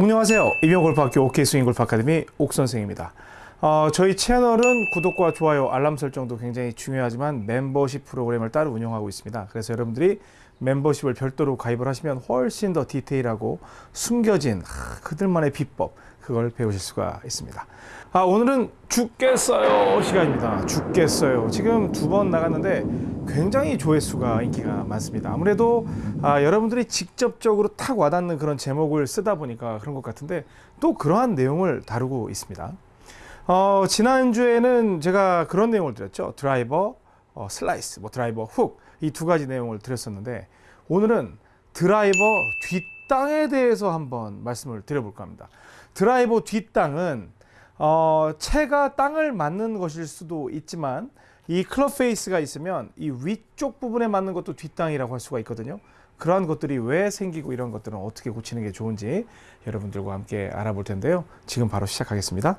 안녕하세요. 이병골프학교 OK스윙골프 아카데미 옥선생입니다. 어, 저희 채널은 구독과 좋아요, 알람 설정도 굉장히 중요하지만 멤버십 프로그램을 따로 운영하고 있습니다. 그래서 여러분들이 멤버십을 별도로 가입을 하시면 훨씬 더 디테일하고 숨겨진 하, 그들만의 비법 그걸 배우실 수가 있습니다. 아, 오늘은 죽겠어요 시간입니다. 죽겠어요. 지금 두 번 나갔는데 굉장히 조회수가 인기가 많습니다. 아무래도 아, 여러분들이 직접적으로 탁 와닿는 그런 제목을 쓰다 보니까 그런 것 같은데 또 그러한 내용을 다루고 있습니다. 어, 지난주에는 제가 그런 내용을 드렸죠. 드라이버, 어, 슬라이스, 뭐 드라이버, 훅 이 두 가지 내용을 드렸었는데 오늘은 드라이버 뒷땅에 대해서 한번 말씀을 드려볼까 합니다. 드라이버 뒷땅은 어, 채가 땅을 맞는 것일 수도 있지만 이 클럽 페이스가 있으면 이 위쪽 부분에 맞는 것도 뒷땅이라고 할 수가 있거든요. 그러한 것들이 왜 생기고 이런 것들은 어떻게 고치는 게 좋은지 여러분들과 함께 알아볼 텐데요. 지금 바로 시작하겠습니다.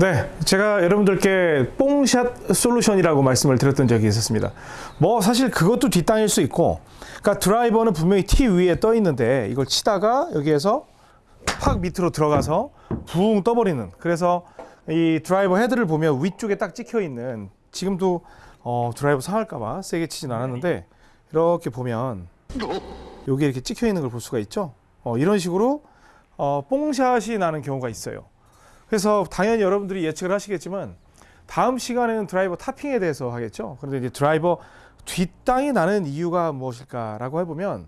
네, 제가 여러분들께 뽕샷 솔루션이라고 말씀을 드렸던 적이 있었습니다. 뭐 사실 그것도 뒷땅일 수 있고, 그러니까 드라이버는 분명히 티 위에 떠 있는데 이걸 치다가 여기에서 확 밑으로 들어가서 붕 떠버리는. 그래서 이 드라이버 헤드를 보면 위쪽에 딱 찍혀 있는 지금도 어, 드라이버 상할까봐 세게 치진 않았는데 이렇게 보면 여기 이렇게 찍혀 있는 걸 볼 수가 있죠. 어, 이런 식으로 어, 뽕샷이 나는 경우가 있어요. 그래서 당연히 여러분들이 예측을 하시겠지만 다음 시간에는 드라이버 topping에 대해서 하겠죠. 그런데 이제 드라이버 뒷땅이 나는 이유가 무엇일까라고 해보면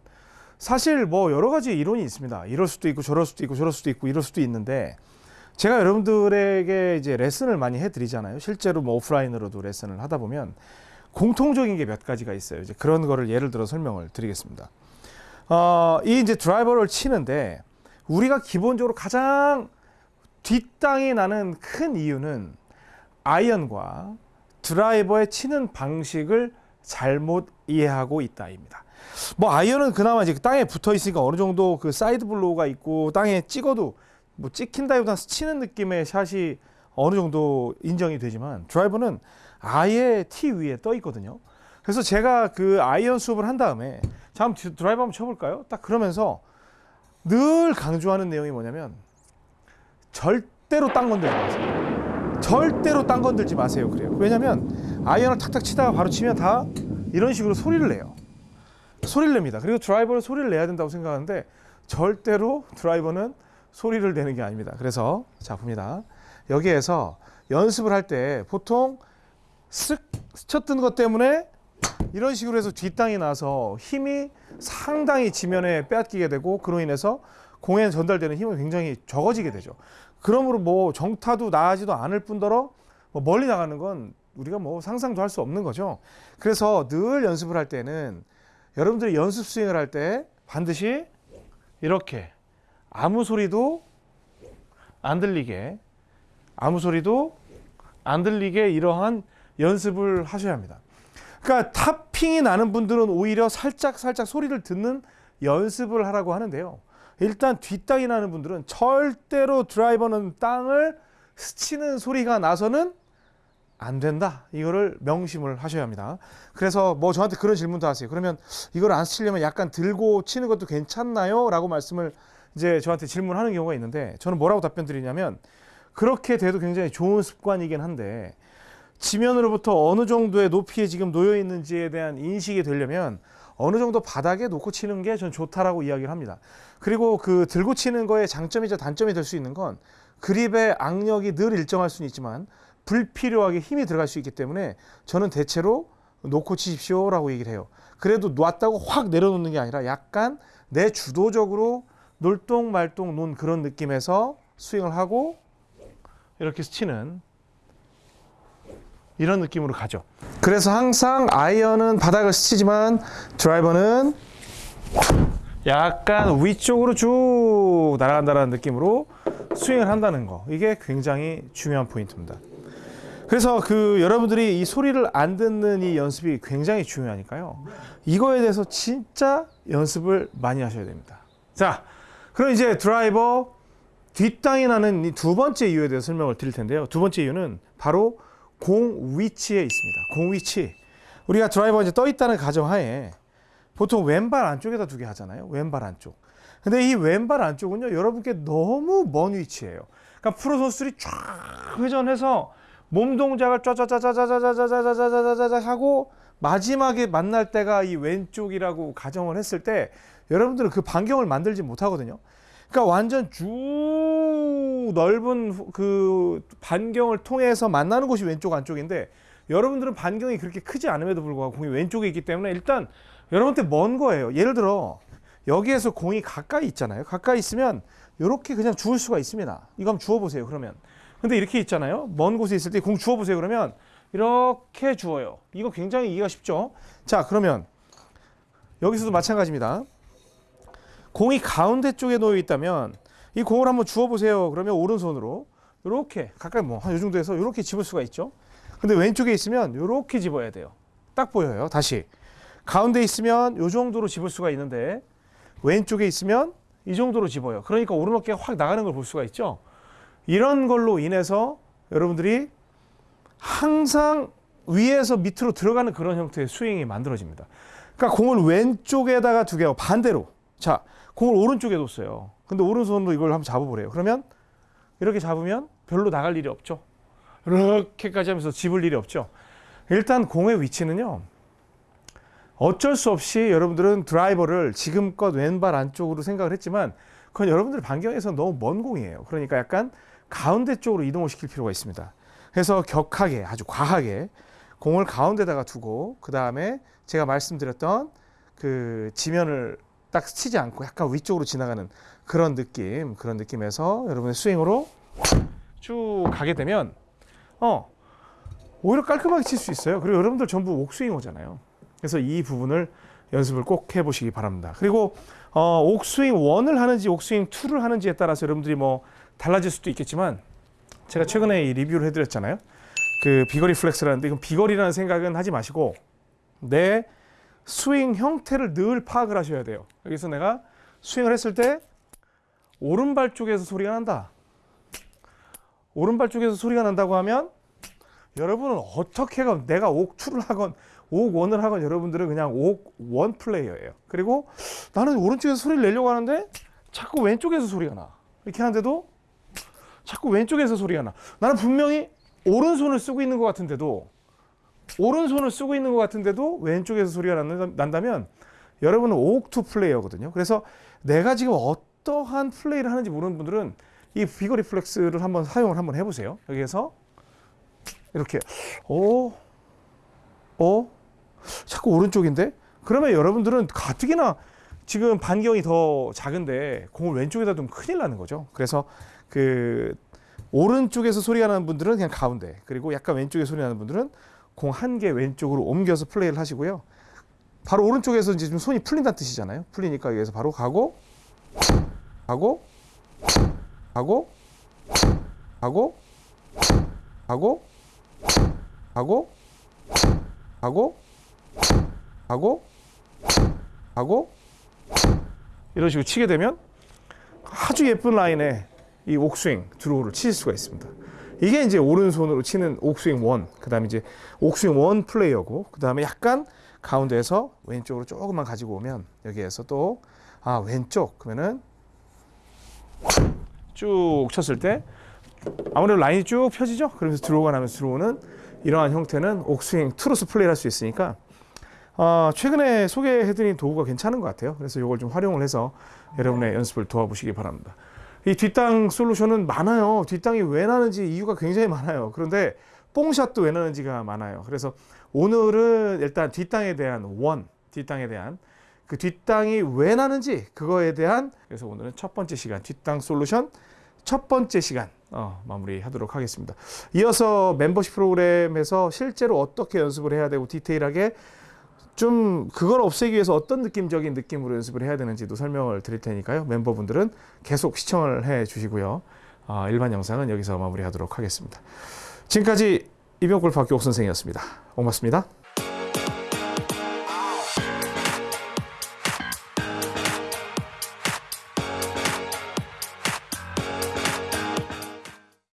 사실 뭐 여러 가지 이론이 있습니다. 이럴 수도 있고 저럴 수도 있고 저럴 수도 있고 이럴 수도 있는데 제가 여러분들에게 이제 레슨을 많이 해드리잖아요. 실제로 뭐 오프라인으로도 레슨을 하다 보면 공통적인 게 몇 가지가 있어요. 이제 그런 거를 예를 들어 설명을 드리겠습니다. 어, 이 이제 드라이버를 치는데 우리가 기본적으로 가장 뒷땅이 나는 큰 이유는 아이언과 드라이버의 치는 방식을 잘못 이해하고 있다입니다. 뭐 아이언은 그나마 이제 땅에 붙어 있으니까 어느 정도 그 side blow가 있고 땅에 찍어도 뭐 찍힌다기보다 스치는 느낌의 샷이 어느 정도 인정이 되지만 드라이버는 아예 티 위에 떠 있거든요. 그래서 제가 그 아이언 수업을 한 다음에 자 한번 드라이버 한번 쳐볼까요? 딱 그러면서 늘 강조하는 내용이 뭐냐면 절대로 땅 건들지 마세요. 절대로 땅 건들지 마세요. 그래요. 왜냐면 아이언을 탁탁 치다가 바로 치면 다 이런 식으로 소리를 내요. 소리를 냅니다. 그리고 드라이버를 소리를 내야 된다고 생각하는데 절대로 드라이버는 소리를 내는 게 아닙니다. 그래서 자 봅니다. 여기에서 연습을 할 때 보통 쓱 스쳤던 것 때문에 이런 식으로 해서 뒷땅이 나서 힘이 상당히 지면에 빼앗기게 되고 그로 인해서 공에 전달되는 힘은 굉장히 적어지게 되죠. 그러므로 뭐 정타도 나아지도 않을 뿐더러 뭐 멀리 나가는 건 우리가 뭐 상상도 할 수 없는 거죠. 그래서 늘 연습을 할 때는 여러분들이 연습 스윙을 할 때 반드시 이렇게 아무 소리도 안 들리게 아무 소리도 안 들리게 이러한 연습을 하셔야 합니다. 그러니까 탑핑이 나는 분들은 오히려 살짝 살짝 소리를 듣는 연습을 하라고 하는데요. 일단 뒷땅이 나는 분들은 절대로 드라이버는 땅을 스치는 소리가 나서는 안 된다. 이거를 명심을 하셔야 합니다. 그래서 뭐 저한테 그런 질문도 하세요. 그러면 이걸 안 스치려면 약간 들고 치는 것도 괜찮나요? 라고 말씀을 이제 저한테 질문하는 경우가 있는데 저는 뭐라고 답변 드리냐면 그렇게 돼도 굉장히 좋은 습관이긴 한데 지면으로부터 어느 정도의 높이에 지금 놓여 있는지에 대한 인식이 되려면 어느 정도 바닥에 놓고 치는 게 전 좋다라고 이야기를 합니다. 그리고 그 들고 치는 거의 장점이자 단점이 될 수 있는 건 그립의 악력이 늘 일정할 수는 있지만 불필요하게 힘이 들어갈 수 있기 때문에 저는 대체로 놓고 치십시오라고 얘기를 해요. 그래도 놨다고 확 내려놓는 게 아니라 약간 내 주도적으로 놀똥말똥 논 그런 느낌에서 스윙을 하고 이렇게 스치는 이런 느낌으로 가죠. 그래서 항상 아이언은 바닥을 스치지만 드라이버는 약간 위쪽으로 쭉 날아간다는 느낌으로 스윙을 한다는 거. 이게 굉장히 중요한 포인트입니다. 그래서 그 여러분들이 이 소리를 안 듣는 이 연습이 굉장히 중요하니까요. 이거에 대해서 진짜 연습을 많이 하셔야 됩니다. 자, 그럼 이제 드라이버 뒷땅이 나는 이 두 번째 이유에 대해서 설명을 드릴 텐데요. 두 번째 이유는 바로 공 위치에 있습니다. 공 위치. 우리가 드라이버가 이제 떠 있다는 가정하에 보통 왼발 안쪽에다 두게 하잖아요. 왼발 안쪽. 근데 이 왼발 안쪽은요, 여러분께 너무 먼 위치예요. 그러니까 프로 선수들이 쫙 회전해서 몸 동작을 짜자자자자자자자자자자자자 하고 마지막에 만날 때가 이 왼쪽이라고 가정을 했을 때 여러분들은 그 반경을 만들지 못하거든요. 그러니까 완전 쭉 넓은 후- 그 반경을 통해서 만나는 곳이 왼쪽 안쪽인데 여러분들은 반경이 그렇게 크지 않음에도 불구하고 공이 왼쪽에 있기 때문에 일단 여러분한테 먼 거예요. 예를 들어 여기에서 공이 가까이 있잖아요. 가까이 있으면 이렇게 그냥 주울 수가 있습니다. 이거 한번 주워 보세요. 그러면 근데 이렇게 있잖아요. 먼 곳에 있을 때 공 주워 보세요. 그러면 이렇게 주워요. 이거 굉장히 이해가 쉽죠? 자, 그러면 여기서도 마찬가지입니다. 공이 가운데 쪽에 놓여 있다면 이 공을 한번 주워 보세요. 그러면 오른손으로 이렇게 가까이 뭐한요 정도에서 이렇게 집을 수가 있죠. 근데 왼쪽에 있으면 이렇게 집어야 돼요. 딱 보여요. 다시 가운데 있으면 이 정도로 집을 수가 있는데 왼쪽에 있으면 이 정도로 집어요. 그러니까 오르막기가 확 나가는 걸 볼 수가 있죠. 이런 걸로 인해서 여러분들이 항상 위에서 밑으로 들어가는 그런 형태의 스윙이 만들어집니다. 그러니까 공을 왼쪽에다가 두게요. 반대로. 자, 공을 오른쪽에 뒀어요. 근데 오른손으로 이걸 한번 잡아보래요. 그러면 이렇게 잡으면 별로 나갈 일이 없죠. 이렇게까지 하면서 집을 일이 없죠. 일단 공의 위치는요. 어쩔 수 없이 여러분들은 드라이버를 지금껏 왼발 안쪽으로 생각을 했지만 그건 여러분들 반경에서 너무 먼 공이에요. 그러니까 약간 가운데 쪽으로 이동을 시킬 필요가 있습니다. 그래서 격하게 아주 과하게 공을 가운데다가 두고 그 다음에 제가 말씀드렸던 그 지면을 딱 치지 않고 약간 위쪽으로 지나가는 그런 느낌 그런 느낌에서 여러분의 스윙으로 쭉 가게 되면 어 오히려 깔끔하게 칠 수 있어요. 그리고 여러분들 전부 옥스윙어잖아요. 그래서 이 부분을 연습을 꼭 해보시기 바랍니다. 그리고 어, 옥스윙 1을 하는지 옥스윙 2를 하는지에 따라서 여러분들이 뭐 달라질 수도 있겠지만 제가 최근에 이 리뷰를 해드렸잖아요. 그 비거리 플렉스라는데 이건 비거리라는 생각은 하지 마시고 내 스윙 형태를 늘 파악을 하셔야 돼요. 여기서 내가 스윙을 했을 때 오른발 쪽에서 소리가 난다. 오른발 쪽에서 소리가 난다고 하면 여러분은 어떻게 가 내가 옥투를 하건 옥원을 하건 여러분들은 그냥 옥원 플레이어예요. 그리고 나는 오른쪽에서 소리를 내려고 하는데 자꾸 왼쪽에서 소리가 나. 이렇게 하는데도 자꾸 왼쪽에서 소리가 나. 나는 분명히 오른손을 쓰고 있는 것 같은데도 오른손을 쓰고 있는 것 같은데도 왼쪽에서 소리가 난다- 난다면 여러분은 옥투 플레이어거든요. 그래서 내가 지금 어떠한 플레이를 하는지 모르는 분들은 이 비거 리플렉스를 한번 사용을 한번 해보세요. 여기에서 이렇게 오, 오, 자꾸 오른쪽인데? 그러면 여러분들은 가뜩이나 지금 반경이 더 작은데 공을 왼쪽에다 두면 큰일 나는 거죠. 그래서 그 오른쪽에서 소리가 나는 분들은 그냥 가운데 그리고 약간 왼쪽에 소리 나는 분들은 공 한 개 왼쪽으로 옮겨서 플레이를 하시고요. 바로 오른쪽에서 이제 좀 손이 풀린다는 뜻이잖아요. 풀리니까 여기서 바로 가고 가고 가고 가고 가고 가고 가고 가고 가고 이런 식으로 치게 되면 아주 예쁜 라인에 이 옥스윙 드로우를 치실 수가 있습니다. 이게 이제 오른손으로 치는 옥스윙 원, 그 다음에 이제 옥스윙 원 플레이어고, 그 다음에 약간 가운데에서 왼쪽으로 조금만 가지고 오면 여기에서 또 아 왼쪽 그러면은 쭉 쳤을 때 아무래도 라인이 쭉 펴지죠. 그러면서 들어오가 나면서 들어오는 이러한 형태는 옥스윙 투로스 플레이를 할 수 있으니까 어, 최근에 소개해드린 도구가 괜찮은 것 같아요. 그래서 이걸 좀 활용을 해서 여러분의 연습을 도와보시기 바랍니다. 이 뒷땅 솔루션은 많아요. 뒷땅이 왜 나는지 이유가 굉장히 많아요. 그런데 뽕샷도 왜 나는지가 많아요. 그래서 오늘은 일단 뒷땅에 대한 원, 뒷땅에 대한 그 뒷땅이 왜 나는지 그거에 대한 그래서 오늘은 첫 번째 시간 뒷땅 솔루션 첫 번째 시간 어, 마무리하도록 하겠습니다. 이어서 멤버십 프로그램에서 실제로 어떻게 연습을 해야 되고 디테일하게 좀 그걸 없애기 위해서 어떤 느낌적인 느낌으로 연습을 해야 되는지도 설명을 드릴 테니까요. 멤버분들은 계속 시청을 해 주시고요. 아, 일반 영상은 여기서 마무리하도록 하겠습니다. 지금까지 이병골 박교옥 선생이었습니다. 고맙습니다.